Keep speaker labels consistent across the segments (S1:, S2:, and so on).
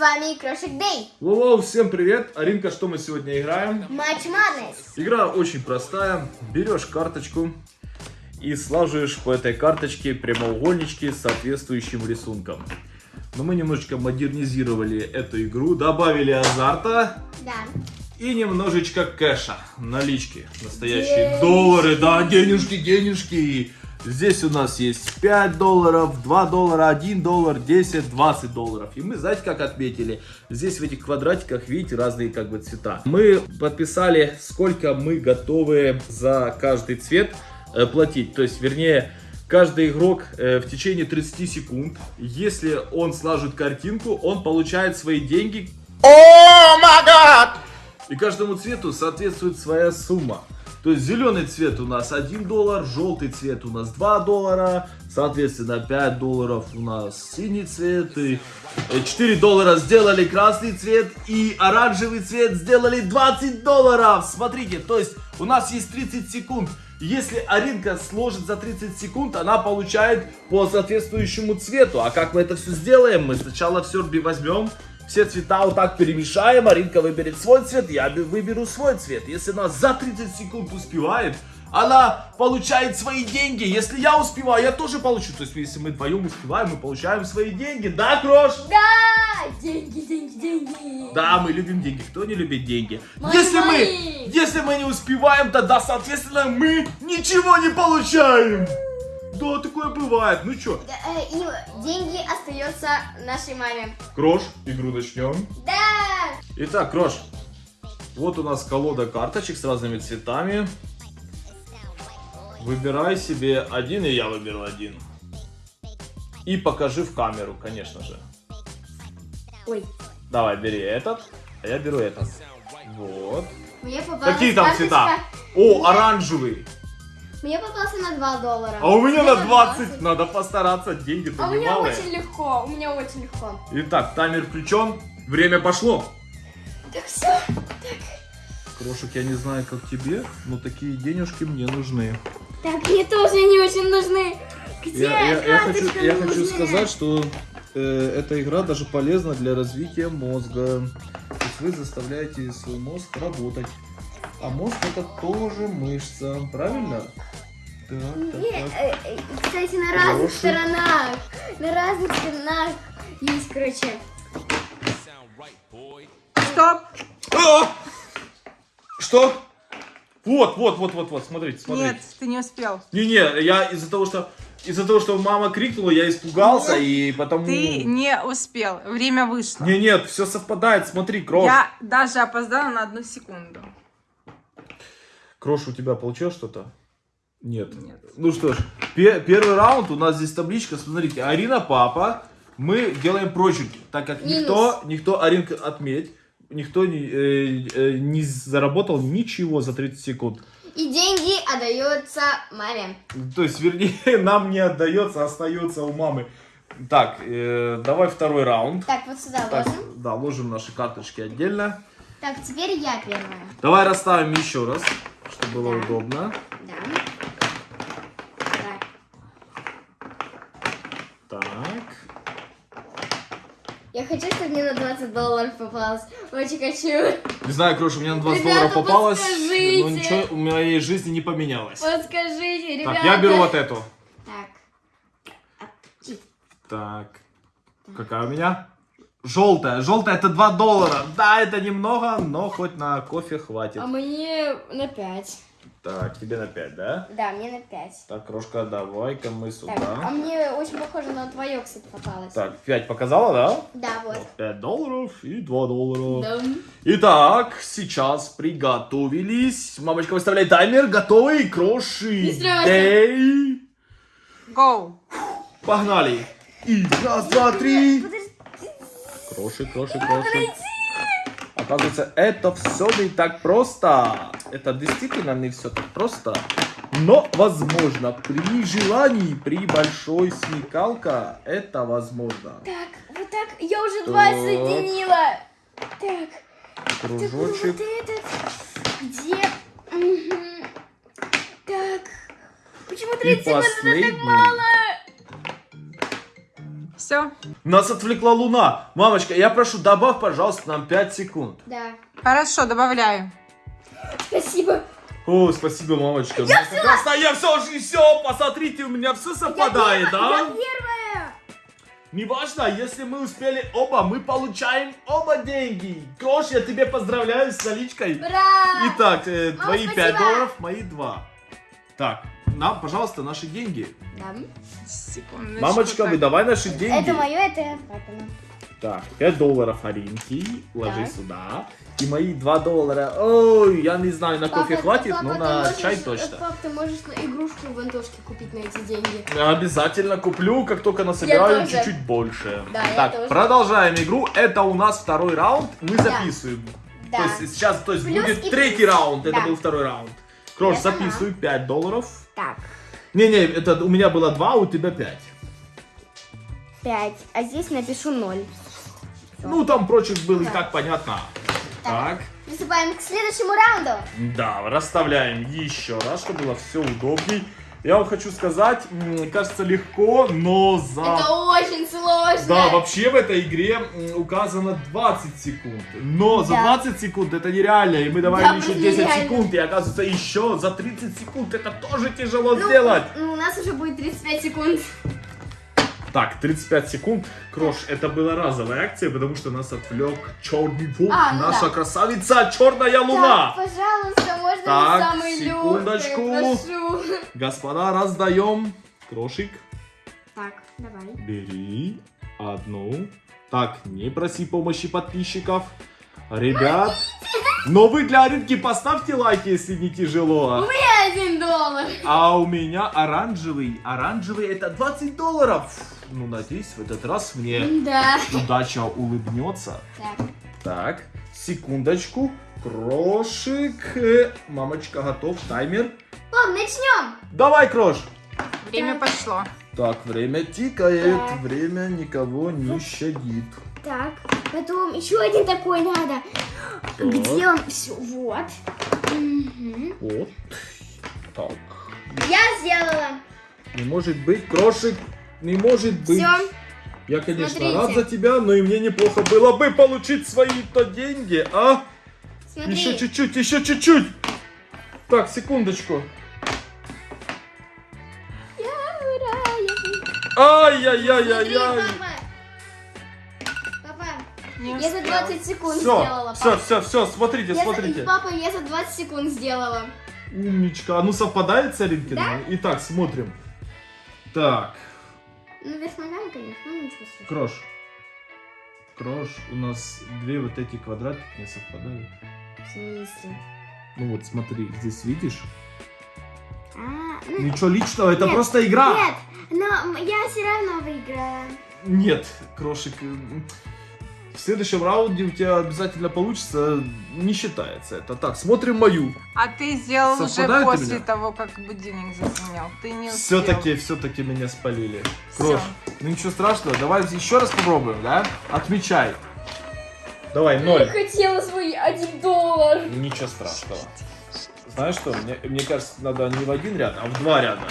S1: вами Крошик Дэй.
S2: Воу, всем привет! Аринка, что мы сегодня играем?
S1: Матч Madness.
S2: Игра очень простая. Берешь карточку и слаживаешь по этой карточке прямоугольнички с соответствующим рисунком. Но мы немножечко модернизировали эту игру, добавили азарта
S1: Да.
S2: и немножечко кэша, налички. Настоящие доллары, да, денежки, денежки. Здесь у нас есть 5 долларов, 2 доллара, 1 доллар, 10, 20 долларов. И мы, знаете, как отметили? Здесь в этих квадратиках, видите, разные как бы цвета. Мы подписали, сколько мы готовы за каждый цвет э, платить. То есть, вернее, каждый игрок э, в течение 30 секунд, если он слаживает картинку, он получает свои деньги. И каждому цвету соответствует своя сумма. То есть зеленый цвет у нас 1 доллар, желтый цвет у нас 2 доллара, соответственно 5 долларов у нас синий цвет, и 4 доллара сделали красный цвет и оранжевый цвет сделали 20 долларов. Смотрите, то есть у нас есть 30 секунд. Если Аринка сложит за 30 секунд, она получает по соответствующему цвету. А как мы это все сделаем? Мы сначала все возьмем, все цвета вот так перемешаем, Аринка выберет свой цвет, я бе- выберу свой цвет. Если она за 30 секунд успевает, она получает свои деньги. Если я успеваю, я тоже получу. То есть, если мы вдвоем успеваем, мы получаем свои деньги. Да, Крош?
S1: Да! Деньги, деньги, деньги.
S2: Да, мы любим деньги. Кто не любит деньги?
S1: Мои,
S2: если мы,
S1: мои.
S2: если мы не успеваем, тогда, соответственно, мы ничего не получаем. Да, такое бывает. Ну
S1: Да, э, И деньги остаются нашей маме.
S2: Крош, игру начнем.
S1: Да!
S2: Итак, Крош, вот у нас колода карточек с разными цветами. Выбирай себе один, и я выберу один. И покажи в камеру, конечно же.
S1: Ой,
S2: Давай, бери этот, а я беру этот. Вот. Какие там
S1: карточка.
S2: цвета? О, оранжевый.
S1: Мне попался на 2 доллара.
S2: А у меня на 20. Надо постараться, деньги-то
S1: А у меня
S2: немалые.
S1: очень легко, у меня очень легко.
S2: Итак, таймер включен. Время пошло.
S1: Так все.
S2: Крошек, я не знаю, как тебе, но такие денежки мне нужны.
S1: Так, мне тоже не очень нужны. Где
S2: Я, я- я хочу, я хочу сказать, что э, эта игра даже полезна для развития мозга. То есть вы заставляете свой мозг работать. А мозг это тоже мышца, правильно? Так, так, так.
S1: кстати, на разных
S2: Хороший.
S1: сторонах. На разных сторонах есть, короче.
S3: Стоп!
S2: А! Что? Вот, вот, вот, вот, вот, смотрите, смотрите.
S3: Нет, ты не успел.
S2: Не-не, я из-за того, что из-за того, что мама крикнула, я испугался и потому.
S3: Ты не успел. Время вышло.
S2: Не, нет, все совпадает. Смотри, Крош.
S3: Я даже опоздала на одну секунду.
S2: Крош, у тебя получилось что-то? Нет.
S3: Нет.
S2: Ну что ж, пе- первый раунд у нас здесь табличка. Смотрите, Арина папа. Мы делаем прочерки, так как
S1: Минус.
S2: никто, никто, Аринка, отметь, никто не, э, э, не заработал ничего за 30 секунд.
S1: И деньги отдаются маме.
S2: То есть, вернее, нам не отдается, остается у мамы. Так, э, давай второй раунд.
S1: Так, вот сюда
S2: Так,
S1: ложим.
S2: да, ложим наши карточки отдельно.
S1: Так, теперь я первая.
S2: Давай расставим еще раз, чтобы было
S1: Да.
S2: удобно.
S1: Да. Так.
S2: Так.
S1: Я хочу, чтобы мне на 20 долларов попалось. Очень хочу.
S2: Не знаю, Кроша, у меня на 20
S1: Ребята,
S2: долларов попалось,
S1: подскажите.
S2: но ничего в моей жизни не поменялось.
S1: Подскажите, ребята.
S2: Так, я беру вот эту.
S1: Так.
S2: Так, какая у меня? Желтая. Желтая это 2 доллара. Да, это немного, но хоть на кофе хватит.
S1: А мне на 5.
S2: Так, тебе на 5, да?
S1: Да, мне на 5.
S2: Так, Крошка, давай-ка мы
S1: Так, а
S2: сюда.
S1: мне очень похоже на твое, кстати, попалось.
S2: Так, 5 показала, да?
S1: Да, вот.
S2: 5 долларов и 2 доллара.
S1: Да.
S2: Итак, сейчас приготовились. Мамочка выставляет таймер. Готовы? Кроши. Дэй.
S3: Go!
S2: Погнали. И раз, два, три.
S1: Подожди.
S2: Кроши, кроши, кроши. Оказывается, это все не так просто. Это действительно не все так просто. Но возможно, при желании, при большой смекалка, это возможно.
S1: Так, вот так. Я уже два
S2: Так.
S1: соединила. Так. Так,
S2: Кружочек.
S1: вот этот. Где? Мгм. Так. Почему 30 секунд так мало?
S3: Все.
S2: Нас отвлекла луна. Мамочка, я прошу, добавь, пожалуйста, нам 5 секунд.
S1: Да.
S3: Хорошо, добавляю.
S1: Спасибо.
S2: О, спасибо, мамочка. Я все, я все, все, посмотрите, у меня все совпадает,
S1: Я
S2: да?
S1: первая.
S2: Неважно, если мы успели оба, мы получаем оба деньги. Крош, я тебе поздравляю с наличкой.
S1: Ура!
S2: Итак, э, твои
S1: спасибо.
S2: 5 долларов, мои 2. Так, нам, пожалуйста, наши деньги.
S1: Да.
S3: Секундочку.
S2: Мамочка,
S3: так.
S2: выдавай наши деньги.
S1: Это мое, это папина.
S2: Так, 5 долларов Аринки, ложи
S1: Так.
S2: сюда. И мои 2 доллара, ой, я не знаю, на кофе
S1: Папа,
S2: хватит,
S1: папа,
S2: но на
S1: можешь-
S2: чай точно.
S1: Пап, ты можешь на игрушку в Антошке купить на эти деньги.
S2: Обязательно куплю, как только насобираю чуть-чуть больше.
S1: Да, я
S2: так, продолжаем игру. Это у нас второй раунд. Мы записываем.
S1: Да.
S2: То есть сейчас, то есть
S1: Плюс
S2: будет
S1: и
S2: третий раунд. Это
S1: Да.
S2: был второй раунд. Крош,
S1: Это
S2: записывай 5 долларов.
S1: Так,
S2: Не-не, это у меня было 2, у тебя 5.
S1: 5. А здесь напишу 0.
S2: Ну, там прочих было и
S1: Да.
S2: так понятно. Так.
S1: Приступаем к следующему раунду.
S2: Да, расставляем еще раз, чтобы было все удобней. Я вам хочу сказать, кажется легко, но за...
S1: Это очень сложно.
S2: Да, вообще в этой игре указано 20 секунд. Но за
S1: Да.
S2: 20 секунд это нереально. И мы добавили
S1: Да,
S2: еще
S1: блин,
S2: 10
S1: нереально.
S2: секунд. И оказывается еще за 30 секунд это тоже тяжело
S1: Ну,
S2: сделать.
S1: Ну, у нас уже будет 35 секунд.
S2: Так, 35 секунд. Крош, это была разовая акция, потому что нас отвлек черный волк.
S1: А, ну
S2: наша
S1: да.
S2: красавица черная луна.
S1: Так, пожалуйста, можно
S2: Так,
S1: самый
S2: секундочку.
S1: легкий.
S2: Господа, раздаем. Крошик,
S1: Так, давай.
S2: бери одну. Так, не проси помощи подписчиков. Ребят, но вы для Аринки поставьте лайк, если не тяжело.
S1: И один доллар.
S2: А у меня оранжевый. Оранжевый это 20 долларов. Ну, надеюсь, в этот раз мне
S1: Да.
S2: удача улыбнется.
S1: Так,
S2: Так, секундочку. Крошик. Мамочка, готов. Таймер.
S1: ладно, начнем.
S2: Давай, Крош.
S3: Время пошло.
S2: Так, время тикает.
S1: Так.
S2: Время никого не щадит.
S1: Так, потом еще один такой надо. Где он? Все, вот. Мгм.
S2: Вот. Так.
S1: Я сделала.
S2: Не может быть, Крошик. Не может быть.
S1: Все.
S2: Я, конечно,
S1: Смотрите.
S2: рад за тебя, но и мне неплохо было бы получить свои-то деньги, а?
S1: Смотри.
S2: Еще чуть-чуть, еще чуть-чуть. Так, секундочку. Ай-яй-яй-яй-яй.
S1: папа. Папа, я за
S3: успел.
S1: 20 секунд
S2: Все,
S1: сделала.
S2: все,
S1: пап.
S2: все, все, смотрите,
S1: Я за-
S2: смотрите.
S1: Папа, я за 20 секунд сделала.
S2: Умничка. А ну совпадает с Аринкиным? Итак, смотрим. Так,
S1: Ну, вверх ногами, конечно, ну ничего страшного.
S2: Крош. Крош, у нас две вот эти квадратики не совпадают.
S1: В смысле?
S2: Ну вот смотри, здесь видишь?
S1: А, ну,
S2: Ничего личного, это
S1: Нет,
S2: просто игра.
S1: Нет, но я все равно выиграла.
S2: Нет, Крошик. В следующем раунде у тебя обязательно получится, не считается это. Так, смотрим мою.
S3: А ты сделал
S2: Совпадает
S3: уже после того, как будильник зазвенел. Ты не успел.
S2: Все-таки, все-таки меня спалили. Крош, ну ничего страшного, давай еще раз попробуем, да? Отмечай. Давай, ноль.
S1: хотела свой 1 доллар.
S2: Ничего страшного. Знаешь что, мне, мне кажется, надо не в один ряд, а в два ряда.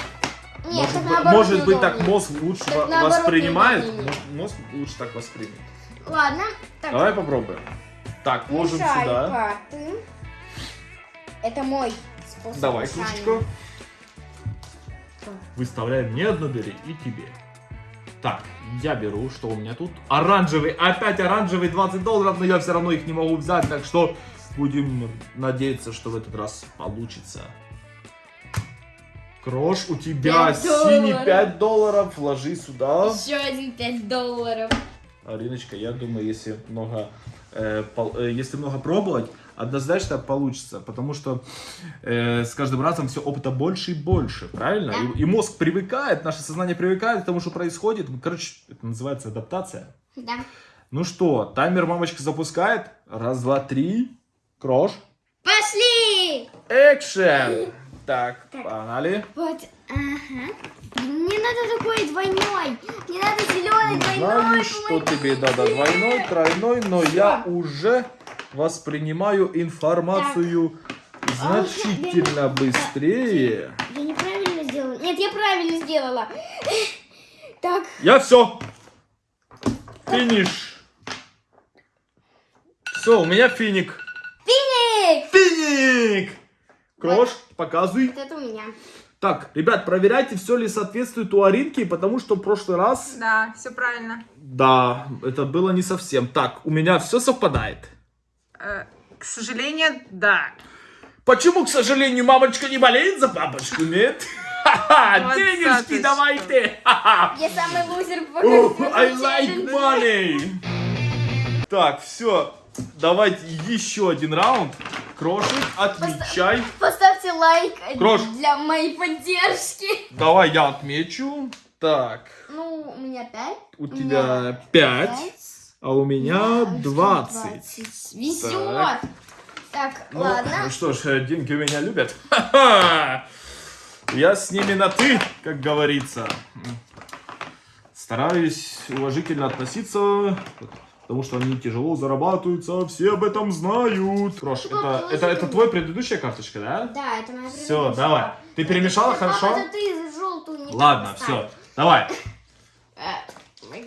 S1: Нет,
S2: может быть,
S1: наоборот
S2: может быть так мозг лучше
S1: Так
S2: воспринимает. Может, Мозг лучше так воспримет.
S1: Ладно. Так,
S2: Давай попробуем. Так, ложим
S1: мешай
S2: сюда.
S1: карты. Это мой способ
S2: Давай,
S1: мешания.
S2: кружечку. Выставляем мне одну бери и тебе. Так, я беру, что у меня тут? Оранжевый, опять оранжевый 20 долларов, но я все равно их не могу взять, так что будем надеяться, что в этот раз получится. Крош, у тебя
S1: Пять
S2: синий
S1: долларов.
S2: 5 долларов, вложи сюда.
S1: Еще один 5 долларов.
S2: Ариночка, я думаю, если много, э, пол- э, если много пробовать, однозначно получится, потому что э, с каждым разом все опыта больше и больше, правильно?
S1: Да.
S2: И, и мозг привыкает, наше сознание привыкает к тому, что происходит. Короче, это называется адаптация.
S1: Да.
S2: Ну что, таймер мамочка запускает. Раз, два, три. Крош.
S1: Пошли!
S2: Экшен! Так,
S1: Так.
S2: погнали.
S1: Вот, ага. Мне надо такой двойной. Мне надо зеленый
S2: Не
S1: двойной.
S2: знаю, что тебе надо, двойной, тройной, но я уже воспринимаю информацию значительно быстрее.
S1: Я неправильно сделала. Нет, я правильно сделала. Так,
S2: Я все. Финиш. Все, у меня финик.
S1: Финик!
S2: Финик! Крош, показывай.
S1: Вот это у меня.
S2: Так, ребят, проверяйте, все ли соответствует у Аринки, потому что в прошлый раз,
S3: Да, все правильно.
S2: да, это было не совсем. Так, у меня все совпадает.
S3: Э, к сожалению, да.
S2: Почему, к сожалению, мамочка не болеет за папочку, нет? Ха-ха, денежки давайте!
S1: Я самый лузер по
S2: I like money! Так, все, давайте еще один раунд. Крошик, отмечай.
S1: Поставьте лайк
S2: Крош.
S1: для моей поддержки.
S2: Давай я отмечу. Так,
S1: Ну, у меня 5.
S2: у тебя 5, а у меня 20.
S1: Везет. Так,
S2: Ну,
S1: ладно.
S2: Ну что ж, э, деньги меня любят. Я с ними на ты, как говорится. Стараюсь уважительно относиться, потому что они тяжело зарабатываются, все об этом знают. Крош, это, это, это твоя предыдущая карточка, да?
S1: Да, это моя
S2: Все,
S1: предыдущая.
S2: давай. Ты перемешала,
S1: Папа,
S2: хорошо?
S1: это ты желтую не
S2: Ладно, все, давай.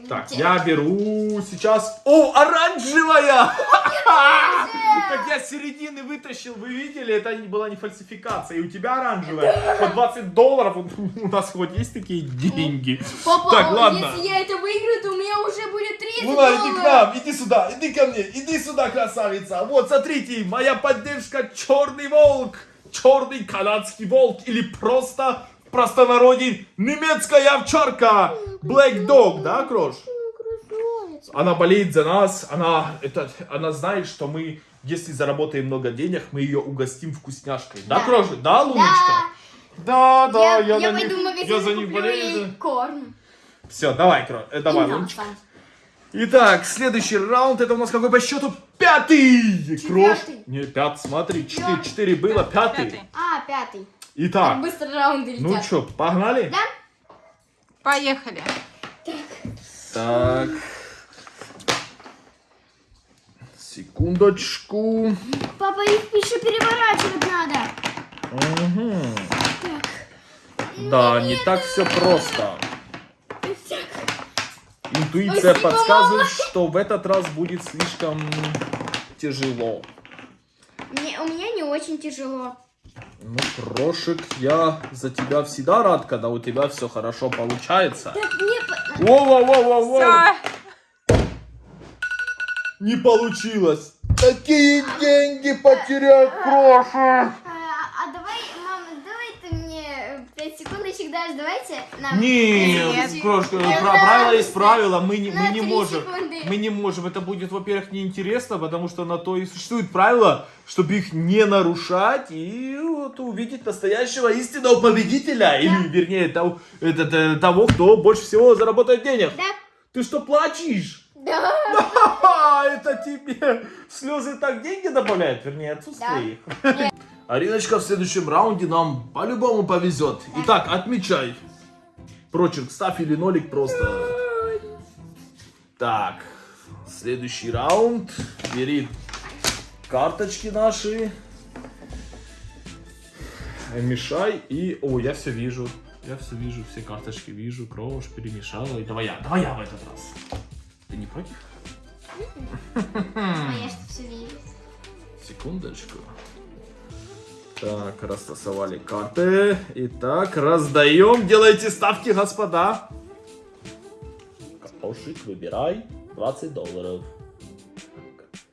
S2: Так, я беру сейчас... О, оранжевая! Как я с середины вытащил, вы видели? Это была не фальсификация. И у тебя оранжевая. По 20 долларов у нас хоть есть такие деньги.
S1: Папа,
S2: Так,
S1: а
S2: ладно.
S1: если я это выиграю, то у меня уже будет 30
S2: Луна, иди к
S1: долларов.
S2: нам, иди сюда, иди ко мне, иди сюда, красавица. Вот, смотрите, моя поддержка черный волк, черный канадский волк или просто простонародье немецкая овчарка. Black Dog, да, Крош? Она болеет за нас, она, это, она знает, что мы, если заработаем много денег, мы ее угостим вкусняшкой. Да,
S1: Да.
S2: Крош? Да, Луночка? Да, да,
S1: я,
S2: я,
S1: я
S2: за
S1: пойду в
S2: них,
S1: магазин
S2: я за них болею.
S1: ей корм.
S2: Все, давай, Крош, э, давай,
S1: И
S2: Луночка. Итак, следующий раунд, это у нас какой по счету? Пятый! Крош.
S1: Четвертый.
S2: Не, пят, смотри, четыре, четыре было, пятый.
S3: Пятый.
S1: А, пятый. Так
S2: Итак,
S1: быстро раунды летят.
S2: ну что, погнали?
S1: Да?
S3: Поехали.
S2: Так. Секундочку.
S1: Папа, их еще переворачивать надо.
S2: Мгм.
S1: Так.
S2: Да, не так все просто.
S1: Так.
S2: Интуиция
S1: Спасибо,
S2: подсказывает, что в этот раз будет слишком тяжело.
S1: Мне, у меня не очень тяжело.
S2: Ну, Крошик, я за тебя всегда рад, когда у тебя все хорошо получается.
S1: Так, мне... по-
S2: Воу-воу-воу-воу!
S3: Все.
S2: Не получилось! Такие деньги потерял Крошик!
S1: А, а давай, мама, давай ты мне 5 секундочек дашь,
S2: Нет, Крошка,
S1: Мне
S2: про- правило
S1: нравится.
S2: есть правило, мы не, мы не можем.
S1: секунды.
S2: Мы не можем. Это будет, во-первых, неинтересно, потому что на то и существует правило, чтобы их не нарушать и вот увидеть настоящего истинного победителя. Или, вернее, того, этот, э, того, кто больше всего заработает денег.
S1: Да?
S2: Ты что, плачешь?
S1: Да.
S2: Ха-ха, это тебе слезы так деньги добавляют, вернее, отсутствие
S1: Да.
S2: их. Ариночка в следующем раунде нам по-любому повезет. Итак, отмечай. Прочерк ставь или нолик просто. Так, следующий раунд. Бери карточки наши. Мешай и... О, я все вижу. Я все вижу, все карточки вижу. Кровь перемешала. И давай я, давай я в этот раз. Ты не против?
S1: А я что все вижу.
S2: Секундочку. Так, растасовали карты. Итак, раздаем. Делайте ставки, господа. Капошик, выбирай. 20 долларов.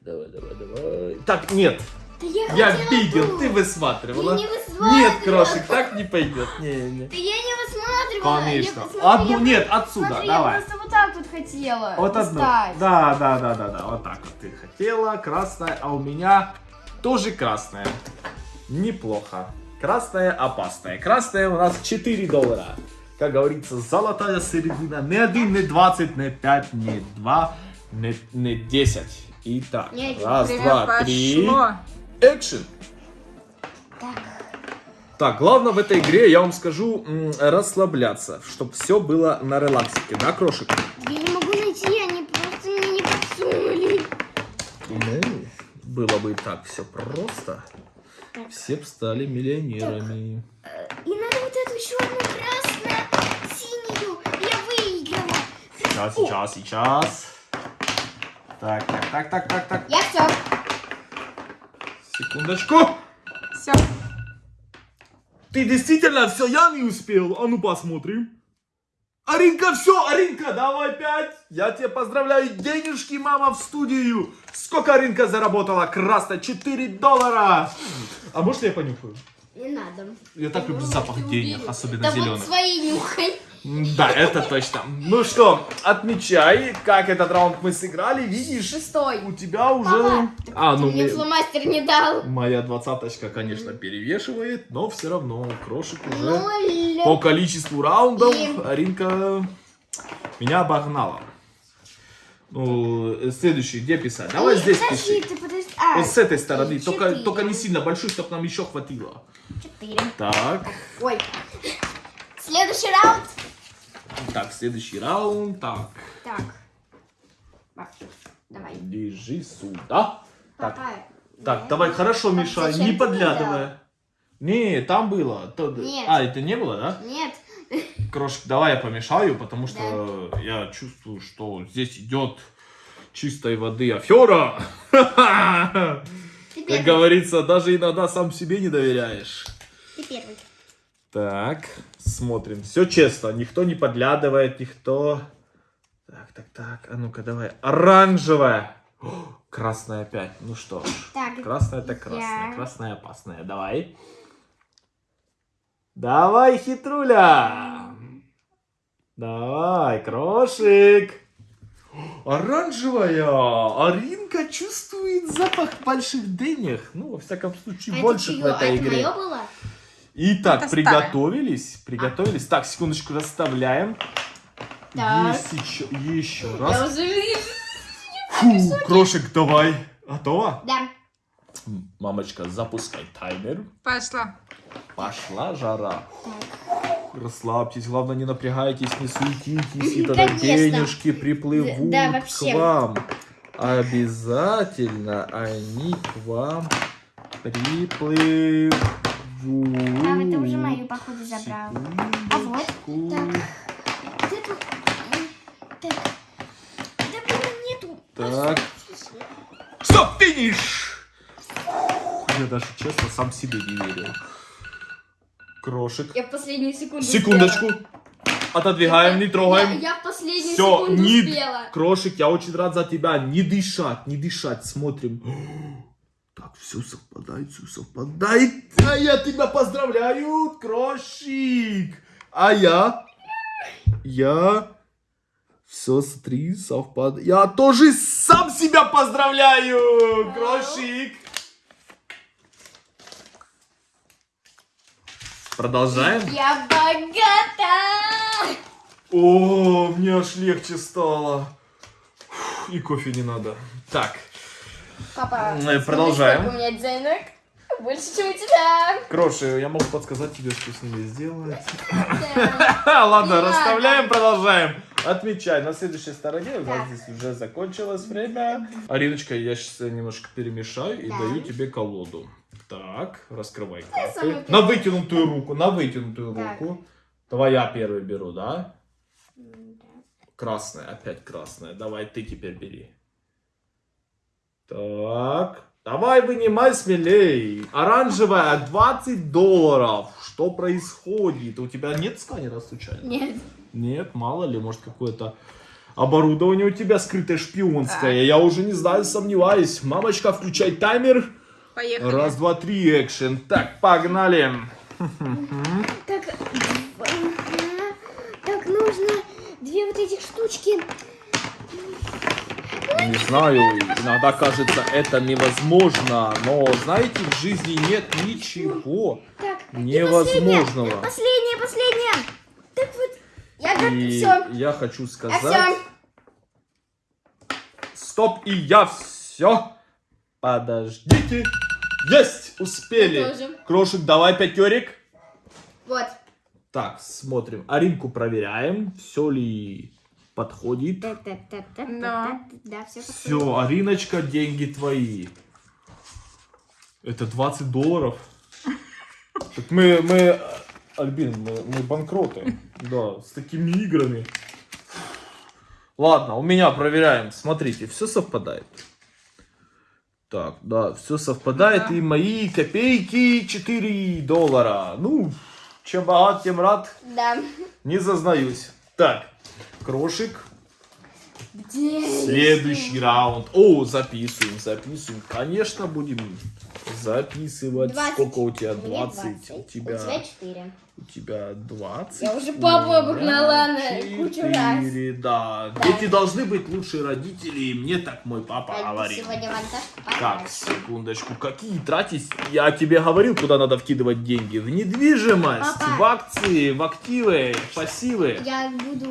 S2: Давай, давай, давай. Так, нет.
S1: Да я,
S2: Я видел,
S1: ту.
S2: ты высматривала.
S1: Я не высматривала.
S2: Нет, крошек, так не пойдет. Не, не.
S1: Да я не высматривала.
S2: Конечно.
S1: Я,
S2: Одну,
S1: я
S2: нет, отсюда,
S1: смотри,
S2: давай.
S1: Я просто вот так тут хотела.
S2: Вот одну. Да, да, да, да, да. Вот так вот ты хотела. Красная, а у меня тоже красная. Неплохо. Красная опасная. Красная у нас 4 доллара. Как говорится, золотая середина. Не 1, не 20, не 5, не 2, не, не 10. Итак,
S1: Не один.
S2: раз, два, три. Экшен.
S1: Так.
S2: Так, главное в этой игре, я вам скажу, расслабляться, чтобы все было на релаксике, да, крошек?
S1: Я не могу найти, они просто мне не подсунули.
S2: Ну, было бы так все просто, все бы стали миллионерами.
S1: И надо вот эту черную, красную, синюю. Я выиграла.
S2: Сейчас, сейчас, сейчас. Так, так, так, так, так, так.
S1: Я все.
S2: Секундочку.
S3: Все.
S2: Ты действительно все, я не успел. А ну посмотрим. Аринка, все, Аринка, давай пять. Я тебя поздравляю. Денежки, мама, в студию. Сколько Аринка заработала? Красно, 4 доллара. А может я понюхаю?
S1: Не надо.
S2: Я так люблю запах денег, особенно
S1: Да
S2: зеленых.
S1: вот свои нюхай.
S2: Да, это точно. Ну что, отмечай, как этот раунд мы сыграли. Видишь,
S1: Шестой.
S2: у тебя уже...
S1: Папа,
S2: А, ну
S1: мне фломастер не дал.
S2: Моя двадцаточка, конечно, перевешивает, но все равно крошек уже
S1: Ноль.
S2: по количеству раундов
S1: И-
S2: Аринка меня обогнала. Ну, э, следующий, где писать? Давай
S1: Ой,
S2: здесь
S1: подожди,
S2: пиши.
S1: ты подожди.
S2: Вот с этой стороны, только, только не сильно большой, чтобы нам еще хватило.
S1: Четыре.
S2: Так,
S1: Ой. Следующий раунд.
S2: так, следующий раунд, так,
S1: Так. Давай.
S2: держи сюда. Так,
S1: Папа.
S2: так, давай, хорошо, мешай,
S1: зачем
S2: не
S1: ты
S2: подглядывай. Не, там было. То-
S1: Нет.
S2: А, это не было, да?
S1: Нет.
S2: Крошка, давай я помешаю, потому что я чувствую, что здесь идет чистой воды афера. Как говорится, даже иногда сам себе не доверяешь.
S1: Ты первый.
S2: Так, смотрим. Все честно, никто не подглядывает, никто... Так, так, так, а ну-ка давай. Оранжевая. О, Красная опять. Ну что ж.
S1: Так.
S2: Красная это красная.
S1: Я.
S2: Красная опасная. Давай. Давай, хитруля. Давай, крошик. Оранжевая. Аринка чувствует запах больших денег. Ну, во всяком случае,
S1: А
S2: больше
S1: это
S2: в этой
S1: Это
S2: игре.
S1: мое было?
S2: Итак,
S3: Это
S2: приготовились. Приготовились. Так, секундочку, расставляем.
S1: Так.
S2: Есть еще, еще
S1: Я
S2: раз.
S1: уже вижу.
S2: Фу, крошек, давай. Готова?
S1: Да.
S2: Мамочка, запускай таймер.
S3: Пошла.
S2: Пошла жара. Расслабьтесь, главное не напрягайтесь, не суетитесь, и тогда
S1: конечно.
S2: денежки приплывут
S1: Да,
S2: к вам. Обязательно они к вам приплывут.
S1: А, это уже мою, походу, забрал. А вот. Где тут? Так. Да блин, нету.
S2: Так. Стоп, финиш! Я даже честно сам себе не верил. Крошек.
S1: Я в последнюю секунду
S2: Секундочку.
S1: успела.
S2: Отодвигаем, не
S1: Я,
S2: трогаем.
S1: я в последнюю
S2: Все,
S1: секунду
S2: не...
S1: успела.
S2: Крошек, я очень рад за тебя. Не дышать, не дышать. Смотрим. Так, все совпадает, все совпадает. А я тебя поздравляю, Крошик. А я? Я? Все, смотри, совпадает. Я тоже сам себя поздравляю, Крошик. Продолжаем.
S1: Я богата!
S2: О, мне аж легче стало. Фух, И кофе не надо. Так,
S1: Папа, смотри,
S2: продолжаем.
S1: сколько у меня денег. Больше, чем у тебя.
S2: Кроши, я могу подсказать тебе, что с ними сделать. Ладно, расставляем, продолжаем. Отмечай, на следующей стороне у нас здесь уже закончилось время. Ариночка, я сейчас немножко перемешаю и
S1: Да.
S2: даю тебе колоду. Так, раскрывай карты. На вытянутую руку, на вытянутую
S1: Так.
S2: руку. Давай я первый беру, да? Красная, опять красная. Давай ты теперь бери. Так. Давай вынимай смелей. Оранжевая 20 долларов. Что происходит? У тебя нет сканера случайно?
S1: Нет.
S2: Нет, мало ли, может какое-то оборудование у тебя скрытое шпионское. Я уже не знаю, сомневаюсь. Мамочка, включай таймер.
S3: Поехали.
S2: Раз, два, три, экшен. Так, погнали.
S1: Так, так нужно две вот этих штучки.
S2: Не знаю, иногда кажется это невозможно, но знаете, в жизни нет ничего
S1: Так,
S2: невозможного.
S1: Последнее, последнее. Так вот, я как
S2: И
S1: все.
S2: я хочу
S1: Я
S2: сказать,
S1: все.
S2: стоп, и я все. Подождите. Есть, успели. Крошек, давай пятерик.
S1: Вот.
S2: Так, смотрим. Аринку проверяем, все ли подходит.
S1: Да, да, да, да,
S3: Да.
S1: да, все.
S2: Все, Ариночка, деньги твои. Это 20 долларов. Так мы, мы, Альбин, мы, мы банкроты. Да, с такими играми. Ладно, у меня проверяем. Смотрите, все совпадает. Так, да, все совпадает.
S3: Да.
S2: И мои копейки 4 доллара. Ну, чем богат, тем рад.
S1: Да.
S2: Не зазнаюсь. Так, крошик.
S1: Где?
S2: Следующий раунд. О, записываем, записываем. Конечно, будем записывать.
S1: 20.
S2: Сколько у тебя?
S1: У меня
S2: 20. У
S1: 20. У
S2: тебя,
S1: тебя 4.
S2: у тебя 20.
S1: Я уже
S2: у
S1: папу обогнала на кучу раз.
S2: четыре, Да.
S1: Да.
S2: Дети должны быть лучшие родители. И мне так мой папа
S1: Так,
S2: говорит.
S1: Сегодня вантаж
S2: Так, секундочку. Какие тратить? Я тебе говорил, куда надо вкидывать деньги. В недвижимость,
S1: Папа.
S2: в акции, в активы, в пассивы.
S1: Я буду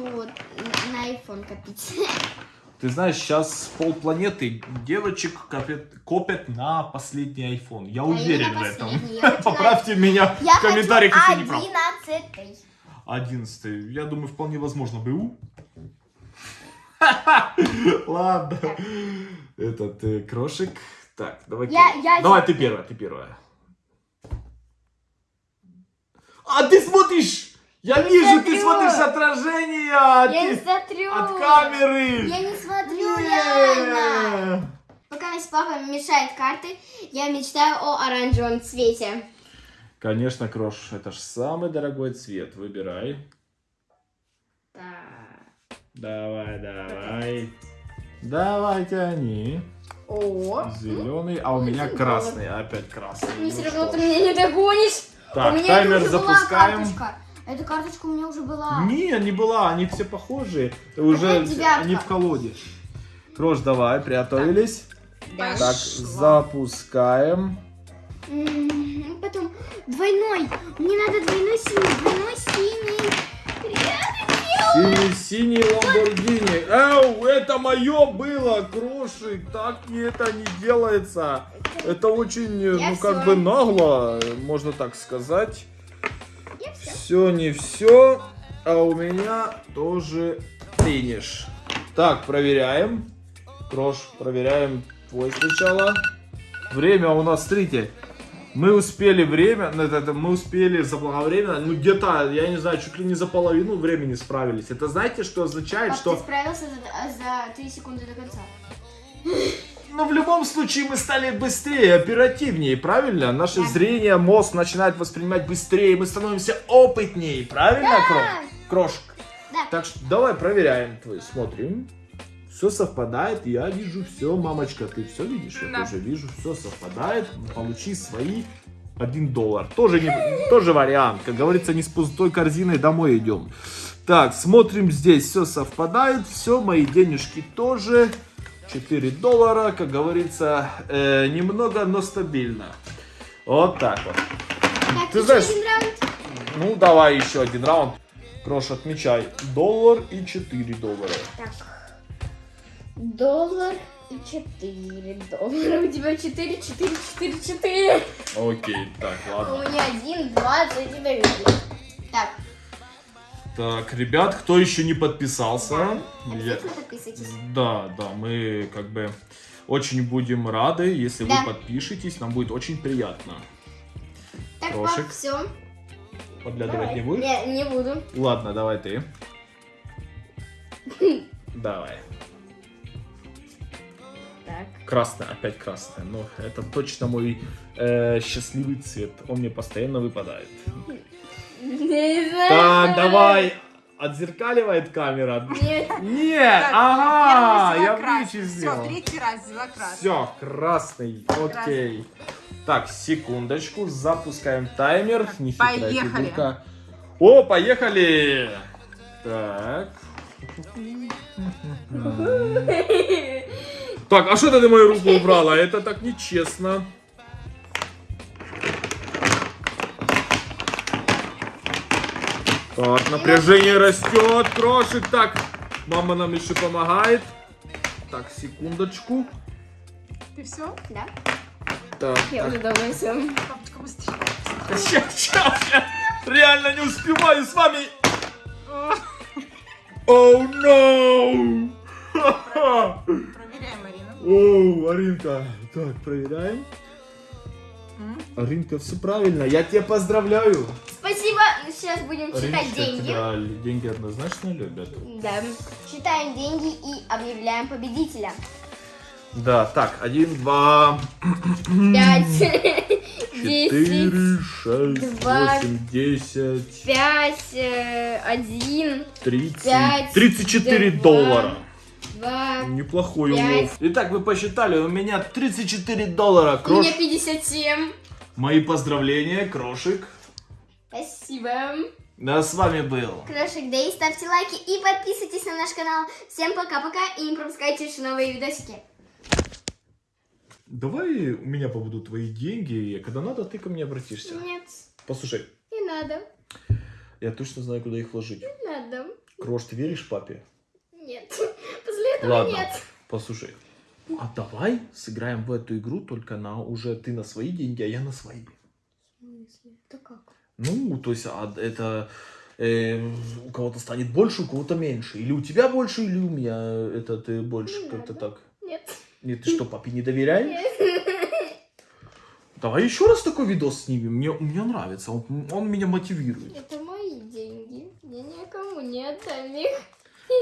S1: на iPhone копить.
S2: Ты знаешь, сейчас полпланеты девочек копят, копят на последний iPhone. Я
S1: Да,
S2: уверен в этом. Поправьте меня
S1: Я
S2: в комментариях, если не прав.
S1: 11
S2: Одиннадцатый. Я думаю, вполне возможно БУ. Ладно. Этот э, крошек. Так, давай.
S1: Я-
S2: ты-
S1: я-
S2: Давай ты первая, ты первая. А ты смотришь! Я вижу, ты
S1: смотрю.
S2: смотришь отражение
S1: Я
S2: от,
S1: не смотрю.
S2: от камеры.
S1: Я не смотрю
S2: Не.
S1: реально. Пока мне с папой мешают карты, я мечтаю о оранжевом цвете.
S2: Конечно, Крош, это ж самый дорогой цвет. Выбирай.
S1: Так.
S2: Давай, давай. Давай, тяни.
S1: О.
S2: Зеленый, а у меня красный. Опять красный.
S1: Ну,
S2: Ну
S1: все равно ты меня не догонишь.
S2: Так,
S1: у меня
S2: таймер запускаем.
S1: была карточка. Эта карточка у меня уже была.
S2: Не, не была, они все похожие. Уже
S1: Какая девятка?
S2: они в колоде. Крош, давай, приготовились.
S1: Да.
S2: Так,
S3: Пошло.
S2: запускаем.
S1: М, Потом двойной. Мне надо двойной синий. Двойной синий.
S2: Синий-синий Ламборгини. Эу, это мое было, Крошик. Так не это не делается. Это очень,
S1: Я
S2: ну, как бы нагло, можно так сказать.
S1: Я все.
S2: Все не все, а у меня тоже финиш. Так, проверяем. Крош, проверяем твой сначала. Время у нас, смотрите, мы успели время, ну, мы успели заблаговременно, ну где-то, я не знаю, чуть ли не за половину времени справились. Это знаете, что означает,
S1: Пап,
S2: что...
S1: ты справился за, за 3 секунды до конца.
S2: Ну, в любом случае, мы стали быстрее, оперативнее, правильно? Наше
S1: Да.
S2: зрение, мозг начинает воспринимать быстрее, мы становимся опытнее, правильно, Крош? Крошек?
S1: Да.
S2: Так что давай проверяем твой, смотрим. Все совпадает, я вижу все, мамочка, ты все видишь? Я
S3: Да.
S2: тоже вижу, все совпадает. Получи свои 1 доллар. Тоже, не, тоже вариант. Как говорится, не с пустой корзиной домой идем. Так, смотрим здесь, все совпадает, все, мои денежки тоже. 4 доллара, как говорится, э, немного, но стабильно. Вот так вот.
S1: Так,
S2: Ты
S1: еще
S2: знаешь-
S1: один раунд.
S2: Ну, давай еще один раунд. Крош, отмечай. Доллар и 4 доллара.
S1: Так. Доллар и 4 доллара. У тебя 4, 4, 4, 4.
S2: Окей, так,
S1: А У
S2: ладно.
S1: меня 1, 20 и доверие. Так,
S2: Так, ребят, кто еще не подписался? Я-
S1: обязательно подписывайтесь.
S2: Да, да, мы как бы очень будем рады, если
S1: Да.
S2: вы подпишетесь, нам будет очень приятно.
S1: Так,
S2: Крошек.
S1: пап, все.
S2: Подглядывать не будешь?
S1: Не, не буду.
S2: Ладно, давай ты. Давай.
S1: Так.
S2: Красный, опять красный. Но это точно мой э, счастливый цвет. Он мне постоянно выпадает.
S1: Не знаю.
S2: Так, давай. Отзеркаливает камера.
S1: Нет.
S2: Нет,
S3: Так,
S2: ага, я
S3: красный.
S2: вычислил.
S3: Все, третий раз взяла красный.
S2: Все, красный, окей. Так, секундочку, запускаем таймер. Нехитрая
S3: Поехали.
S2: фигурка. О, поехали! Так. Так, а что ты мою руку убрала? Это так нечестно. Так, напряжение растет, крошек. Так, мама нам еще помогает. Так, секундочку.
S3: Ты все?
S1: Да,
S2: Так,
S1: я уже давно все.
S3: Папочка, быстрее.
S2: Сейчас, сейчас, я реально не успеваю с вами. Оу, no!
S3: Проверяем, Марина.
S2: Оу, Аринка. Так, проверяем.
S3: М?
S2: Аринка, все правильно. Я тебя поздравляю.
S1: Спасибо. Сейчас будем считать деньги.
S2: тебя деньги однозначно любят.
S1: Да. Считаем деньги и объявляем победителя.
S2: Да, так, один, два,
S1: Пять, десять,
S2: четыре, шесть, восемь, десять,
S1: пять, э, один,
S2: тридцать, тридцать четыре доллара.
S1: Два.
S2: Неплохой
S1: пять.
S2: улов. Итак, вы посчитали, у меня 34 доллара.
S1: У
S2: Крош...
S1: меня 57.
S2: Мои поздравления, Крошик.
S1: Спасибо.
S2: Да, с вами был.
S1: Крошек Дэй, ставьте лайки и подписывайтесь на наш канал. Всем пока-пока и не пропускайте наши новые видосики.
S2: Давай у меня побудут твои деньги, и когда надо, ты ко мне обратишься.
S1: Нет,
S2: Послушай,
S1: не надо,
S2: я точно знаю, куда их вложить.
S1: не надо.
S2: Крош, ты веришь папе?
S1: Нет, после этого
S2: Ладно.
S1: нет.
S2: Послушай, а давай сыграем в эту игру только на уже ты на свои деньги, а я на свои.
S1: В смысле? Это как?
S2: Ну, то есть а, это э, у кого-то станет больше, у кого-то меньше. Или у тебя больше, или у меня это ты больше. Как-то так.
S1: Нет.
S2: Нет, ты что, папе не доверяешь?
S1: Нет.
S2: Давай еще раз такой видос снимем. Мне, мне нравится, он, он меня мотивирует.
S1: Это мои деньги. Я никому не отдам их.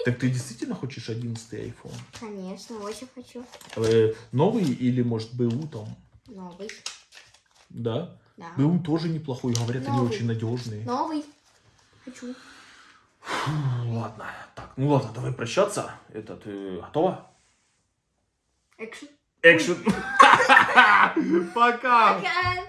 S2: Так ты действительно хочешь 11 iPhone?
S1: Конечно, очень хочу.
S2: Э, новый или, может, БУ там?
S1: Новый.
S2: Да?
S1: Да.
S2: БУ тоже неплохой, говорят, они
S1: Новый.
S2: очень надежные.
S1: Новый. Хочу.
S2: Фу, Ладно, так, ну ладно, давай прощаться. Это ты готова?
S1: Экшн.
S2: Экшен. Пока.
S1: Пока.